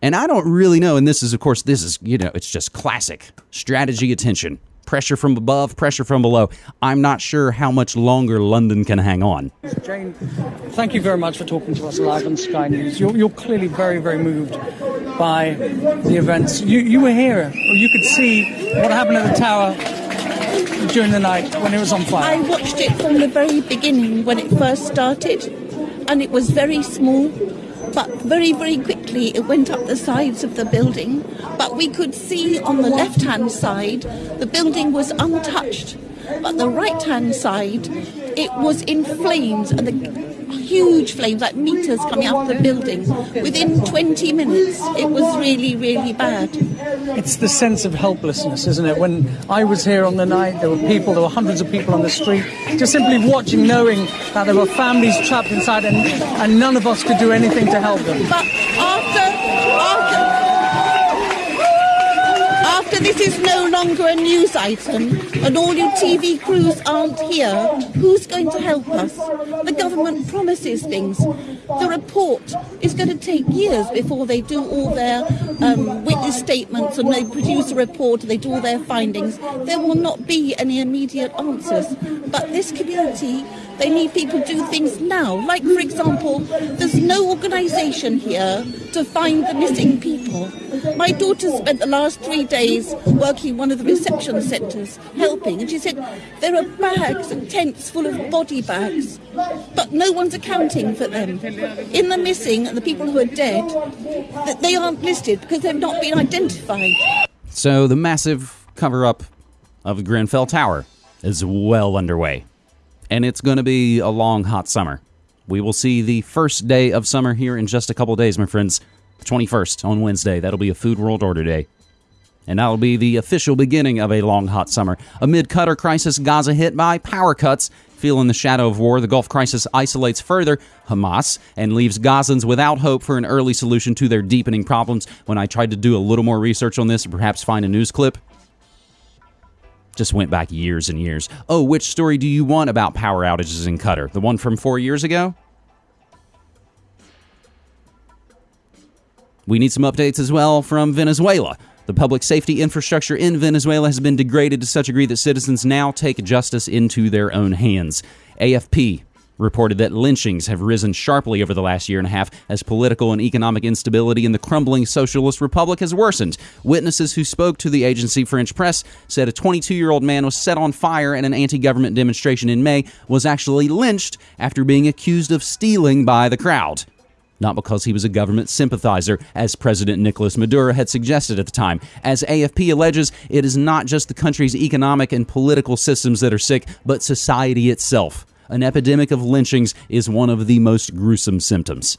And I don't really know, and this is, of course, this is, you know, it's just classic strategy of tension. Pressure from above, pressure from below. I'm not sure how much longer London can hang on. Jane, thank you very much for talking to us live on Sky News. You're, you're clearly very, very moved by the events. You, you were here, or you could see what happened at the tower during the night when it was on fire. I watched it from the very beginning when it first started, and it was very small, but very, very quickly it went up the sides of the building. But we could see on the left hand side the building was untouched, but the right hand side it was in flames and the huge flames, like meters coming out of the building. Within 20 minutes, it was really, really bad. It's the sense of helplessness, isn't it? When I was here on the night, there were people, there were hundreds of people on the street, just simply watching, knowing that there were families trapped inside and, and none of us could do anything to help them. But after, after, this is no longer a news item and all your TV crews aren't here, who's going to help us? The government promises things. The report is going to take years before they do all their um, witness statements and they produce a report and they do all their findings. There will not be any immediate answers. But this community they need people to do things now. Like, for example, there's no organisation here to find the missing people. My daughter spent the last three days working in one of the reception centres, helping, and she said there are bags and tents full of body bags, but no one's accounting for them. In the missing and the people who are dead, they aren't listed because they've not been identified. So the massive cover up of Grenfell Tower is well underway. And it's going to be a long, hot summer. We will see the first day of summer here in just a couple days, my friends. The 21st on Wednesday. That'll be a Food World Order Day. And that'll be the official beginning of a long, hot summer. Amid Qatar crisis, Gaza hit by power cuts. Feeling the shadow of war, the Gulf crisis isolates further Hamas and leaves Gazans without hope for an early solution to their deepening problems. When I tried to do a little more research on this and perhaps find a news clip, just went back years and years. Oh, which story do you want about power outages in Qatar? The one from four years ago? We need some updates as well from Venezuela. The public safety infrastructure in Venezuela has been degraded to such a degree that citizens now take justice into their own hands. AFP reported that lynchings have risen sharply over the last year and a half as political and economic instability in the crumbling socialist republic has worsened. Witnesses who spoke to the agency French press said a 22 year old man was set on fire at an anti government demonstration in May was actually lynched after being accused of stealing by the crowd. not because he was a government sympathizer, as President Nicolas Maduro had suggested at the time. As AFP alleges, it is not just the country's economic and political systems that are sick, but society itself. An epidemic of lynchings is one of the most gruesome symptoms.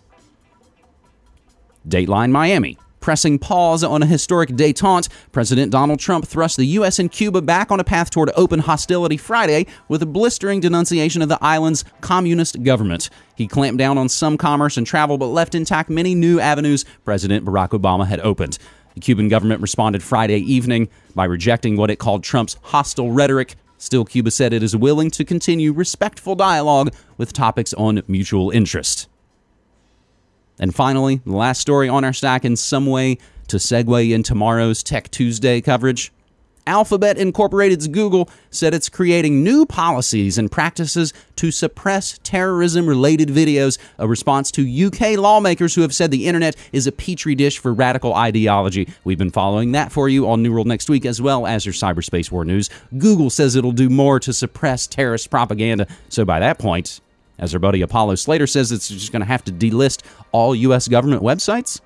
Dateline Miami. Pressing pause on a historic detente, President Donald Trump thrust the U.S. and Cuba back on a path toward open hostility Friday with a blistering denunciation of the island's communist government. He clamped down on some commerce and travel, but left intact many new avenues President Barack Obama had opened. The Cuban government responded Friday evening by rejecting what it called Trump's hostile rhetoric. Still, Cuba said it is willing to continue respectful dialogue with topics on mutual interest. And finally, the last story on our stack in some way to segue in tomorrow's Tech Tuesday coverage. Alphabet Incorporated's Google said it's creating new policies and practices to suppress terrorism related videos, a response to UK lawmakers who have said the internet is a petri dish for radical ideology. We've been following that for you on New World next week, as well as your cyberspace war news. Google says it'll do more to suppress terrorist propaganda. So by that point, as our buddy Apollo Slater says, it's just going to have to delist all U.S. government websites.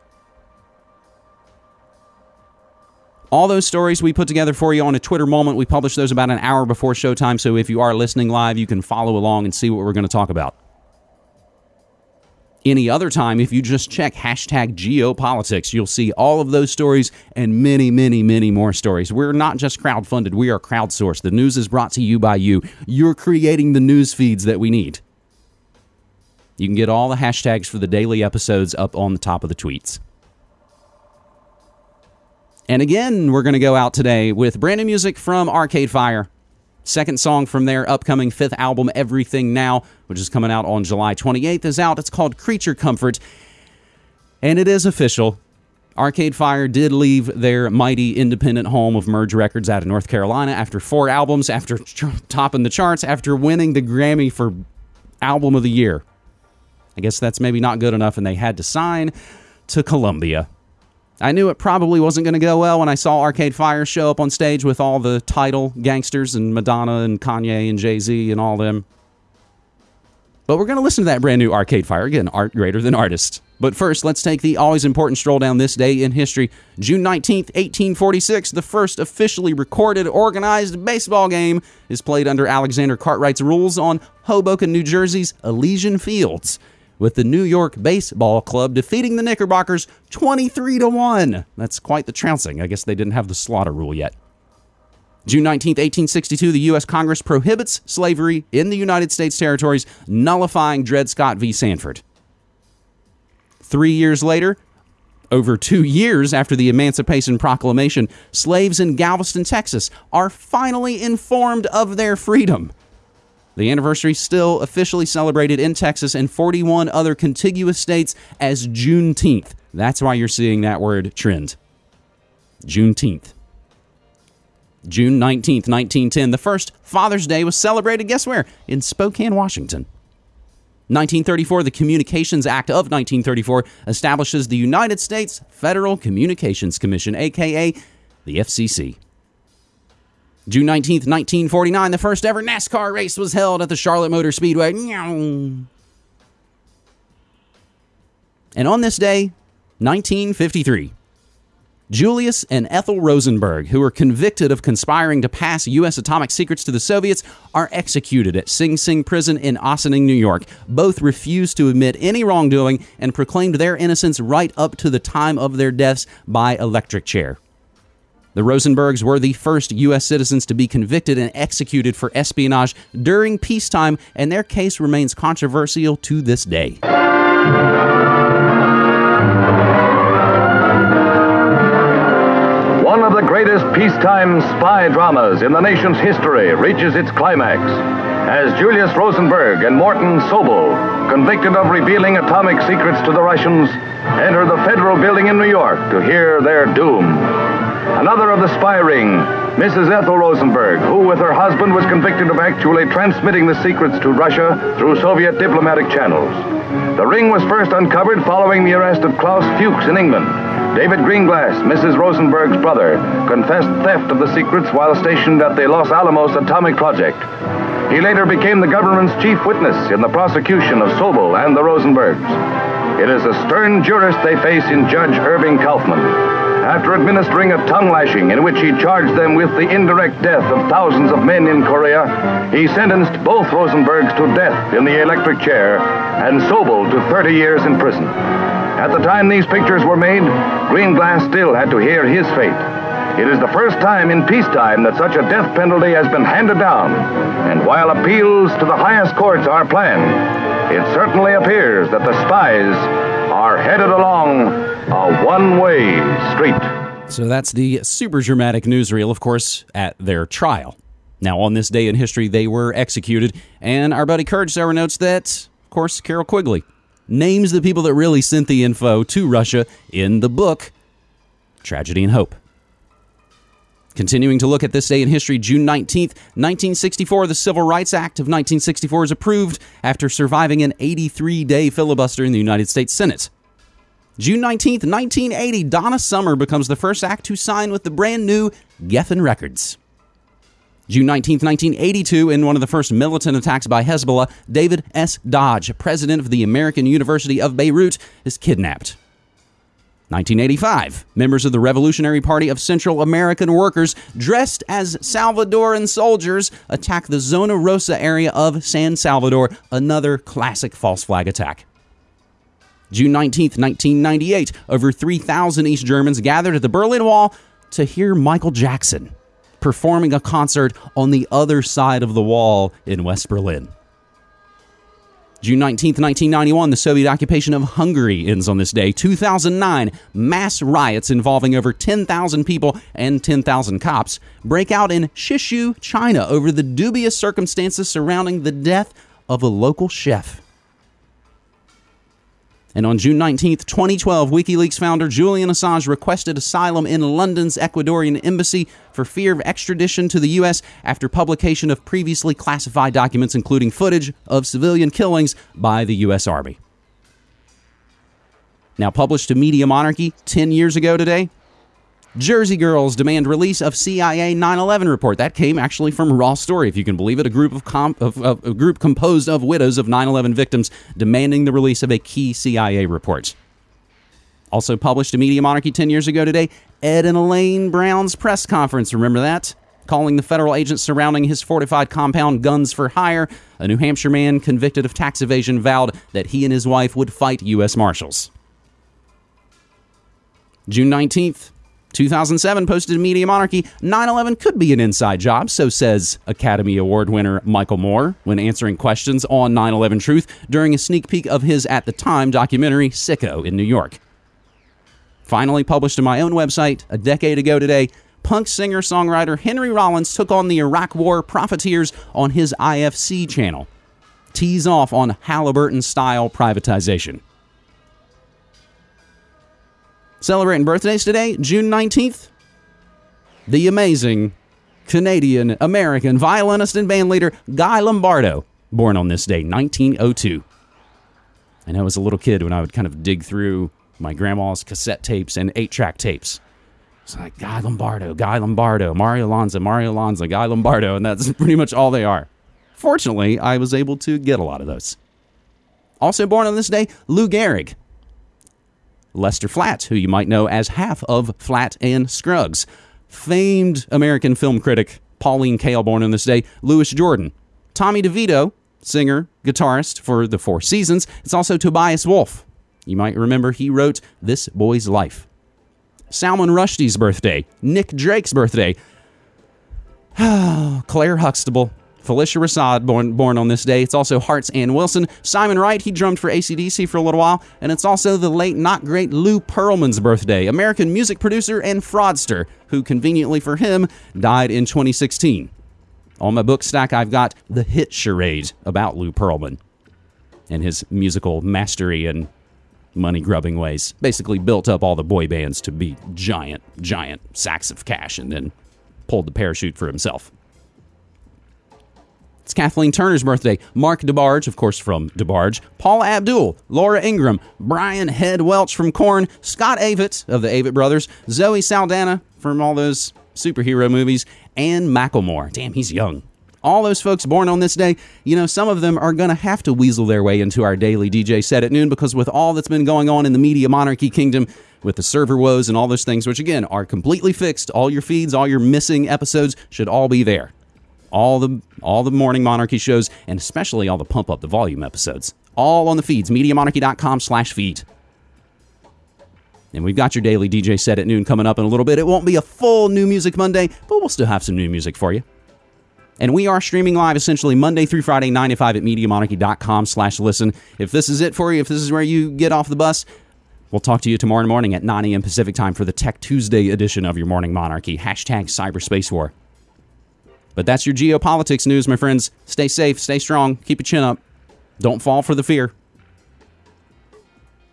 All those stories we put together for you on a Twitter moment. We publish those about an hour before showtime. So if you are listening live, you can follow along and see what we're going to talk about. Any other time, if you just check hashtag geopolitics, you'll see all of those stories and many, many, many more stories. We're not just crowdfunded, we are crowdsourced. The news is brought to you by you. You're creating the news feeds that we need. You can get all the hashtags for the daily episodes up on the top of the tweets. And again, we're going to go out today with brand new music from Arcade Fire. Second song from their upcoming fifth album, Everything Now, which is coming out on July 28th, is out. It's called Creature Comfort. And it is official. Arcade Fire did leave their mighty independent home of Merge Records out of North Carolina after four albums, after topping the charts, after winning the Grammy for Album of the Year. I guess that's maybe not good enough, and they had to sign to Columbia. I knew it probably wasn't going to go well when I saw Arcade Fire show up on stage with all the Tidal gangsters and Madonna and Kanye and Jay Z and all them. But we're going to listen to that brand new Arcade Fire. Again, art greater than artist. But first, let's take the always important stroll down this day in history. June 19th, 1846, the first officially recorded organized baseball game is played under Alexander Cartwright's rules on Hoboken, New Jersey's Elysian Fields with the New York Baseball Club defeating the Knickerbockers 23 to 1. That's quite the trouncing. I guess they didn't have the slaughter rule yet. June 19, 1862, the U.S. Congress prohibits slavery in the United States territories, nullifying Dred Scott v. Sanford. Three years later, over two years after the Emancipation Proclamation, slaves in Galveston, Texas are finally informed of their freedom. The anniversary still officially celebrated in Texas and 41 other contiguous states as Juneteenth. That's why you're seeing that word trend. Juneteenth. June 19th, 1910, the first Father's Day was celebrated, guess where? In Spokane, Washington. 1934, the Communications Act of 1934 establishes the United States Federal Communications Commission, aka the FCC. June 19th, 1949, the first ever NASCAR race was held at the Charlotte Motor Speedway. And on this day, 1953, Julius and Ethel Rosenberg, who were convicted of conspiring to pass U.S. atomic secrets to the Soviets, are executed at Sing Sing Prison in Ossining, New York. Both refused to admit any wrongdoing and proclaimed their innocence right up to the time of their deaths by electric chair. The Rosenbergs were the first U.S. citizens to be convicted and executed for espionage during peacetime, and their case remains controversial to this day. One of the greatest peacetime spy dramas in the nation's history reaches its climax as Julius Rosenberg and Morton Sobell, convicted of revealing atomic secrets to the Russians, enter the federal building in New York to hear their doom. Another of the spy ring, Mrs. Ethel Rosenberg, who with her husband was convicted of actually transmitting the secrets to Russia through Soviet diplomatic channels. The ring was first uncovered following the arrest of Klaus Fuchs in England. David Greenglass, Mrs. Rosenberg's brother, confessed theft of the secrets while stationed at the Los Alamos Atomic Project. He later became the government's chief witness in the prosecution of Sobell and the Rosenbergs. It is a stern jurist they face in Judge Irving Kaufman. After administering a tongue lashing in which he charged them with the indirect death of thousands of men in Korea, he sentenced both Rosenbergs to death in the electric chair and Sobell to 30 years in prison. At the time these pictures were made, Greenglass still had to hear his fate. It is the first time in peacetime that such a death penalty has been handed down. And while appeals to the highest courts are planned, it certainly appears that the spies are headed along a one way street. So that's the super dramatic newsreel, of course, at their trial. Now, on this day in history, they were executed, and our buddy Courage Sauer notes that, of course, Carroll Quigley names the people that really sent the info to Russia in the book Tragedy and Hope. Continuing to look at this day in history, June 19th, 1964, the Civil Rights Act of 1964 is approved after surviving an 83 day filibuster in the United States Senate. June 19th, 1980, Donna Summer becomes the first act to sign with the brand new Geffen Records. June 19, 1982, in one of the first militant attacks by Hezbollah, David S. Dodge, president of the American University of Beirut, is kidnapped. 1985, members of the Revolutionary Party of Central American Workers, dressed as Salvadoran soldiers, attack the Zona Rosa area of San Salvador, another classic false flag attack. June 19, 1998, over 3,000 East Germans gathered at the Berlin Wall to hear Michael Jackson performing a concert on the other side of the wall in West Berlin. June 19, 1991, the Soviet occupation of Hungary ends on this day. 2009, mass riots involving over 10,000 people and 10,000 cops break out in Shishou, China, over the dubious circumstances surrounding the death of a local chef. And on June 19, 2012, WikiLeaks founder Julian Assange requested asylum in London's Ecuadorian embassy for fear of extradition to the U.S. after publication of previously classified documents, including footage of civilian killings by the U.S. Army. Now, published to Media Monarchy 10 years ago today, Jersey Girls demand release of CIA 9/11 report. That came actually from Raw Story, if you can believe it. A group of, comp- of, of a group composed of widows of 9/11 victims demanding the release of a key CIA report. Also published to Media Monarchy 10 years ago today, Ed and Elaine Brown's press conference. Remember that? Calling the federal agents surrounding his fortified compound guns for hire, a New Hampshire man convicted of tax evasion vowed that he and his wife would fight U.S. Marshals. June 19th, 2007 posted Media Monarchy 9 11 could be an inside job, so says Academy Award winner Michael Moore when answering questions on 9 11 Truth during a sneak peek of his at the time documentary Sicko in New York. Finally published on my own website a decade ago today, punk singer songwriter Henry Rollins took on the Iraq War profiteers on his IFC channel. Tease off on Halliburton style privatization. Celebrating birthdays today, June 19th. The amazing Canadian American violinist and bandleader Guy Lombardo, born on this day, 1902. And I know as a little kid when I would kind of dig through my grandma's cassette tapes and eight track tapes. It's like Guy Lombardo, Guy Lombardo, Mario Lanza, Mario Lanza, Guy Lombardo, and that's pretty much all they are. Fortunately, I was able to get a lot of those. Also born on this day, Lou Gehrig, Lester Flatt, who you might know as half of Flatt and Scruggs. Famed American film critic Pauline Kael born on this day, Louis Jordan. Tommy DeVito, singer, guitarist for The Four Seasons. It's also Tobias Wolff. You might remember he wrote This Boy's Life. Salman Rushdie's birthday, Nick Drake's birthday, Claire Huxtable, Phylicia Rashad, born, born on this day. It's also Hearts Ann Wilson. Simon Wright, he drummed for ACDC for a little while. And it's also the late, not great Lou Pearlman's birthday, American music producer and fraudster, who conveniently for him died in 2016. On my book stack, I've got The Hit Charade about Lou Pearlman and his musical mastery and money grubbing ways. Basically, built up all the boy bands to be giant, giant sacks of cash and then pulled the parachute for himself. It's Kathleen Turner's birthday. Mark DeBarge, of course, from DeBarge. Paula Abdul, Laura Ingraham, Brian Head Welch from Korn, Scott Avett of the Avett Brothers, Zoe Saldana from all those superhero movies, and Macklemore. Damn, he's young. all those folks born on this day, you know, some of them are going to have to weasel their way into our daily DJ set at noon because with all that's been going on in the media monarchy kingdom, with the server woes and all those things, which again are completely fixed, all your feeds, all your missing episodes should all be there. All the all the morning monarchy shows, and especially all the pump up the volume episodes, all on the feeds. mediamonarchy.com slash feed And we've got your daily DJ set at noon coming up in a little bit. It won't be a full New Music Monday, but we'll still have some new music for you. And we are streaming live essentially Monday through Friday, 9 to 5 at MediaMonarchy.com slash listen. If this is it for you, if this is where you get off the bus, we'll talk to you tomorrow morning at 9 a.m. Pacific time for the Tech Tuesday edition of your Morning Monarchy. Hashtag Cyberspace War. But that's your geopolitics news, my friends. Stay safe, stay strong, keep your chin up. Don't fall for the fear.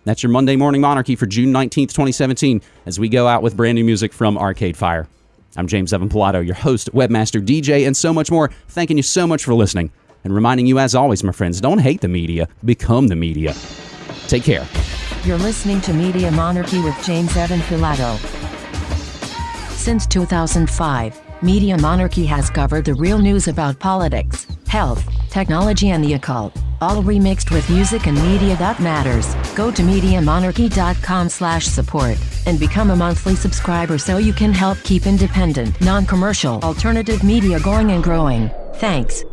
That's your Monday Morning Monarchy for June 19th, 2017, as we go out with brand new music from Arcade Fire. I'm James Evan Pilato, your host, webmaster, DJ, and so much more. Thanking you so much for listening and reminding you, as always, my friends, don't hate the media, become the media. Take care. You're listening to Media Monarchy with James Evan Pilato. Since 2005, Media Monarchy has covered the real news about politics, health, technology, and the occult, all remixed with music and media that matters. Go to MediaMonarchy.com slash support and become a monthly subscriber so you can help keep independent, non-commercial, alternative media going and growing. Thanks.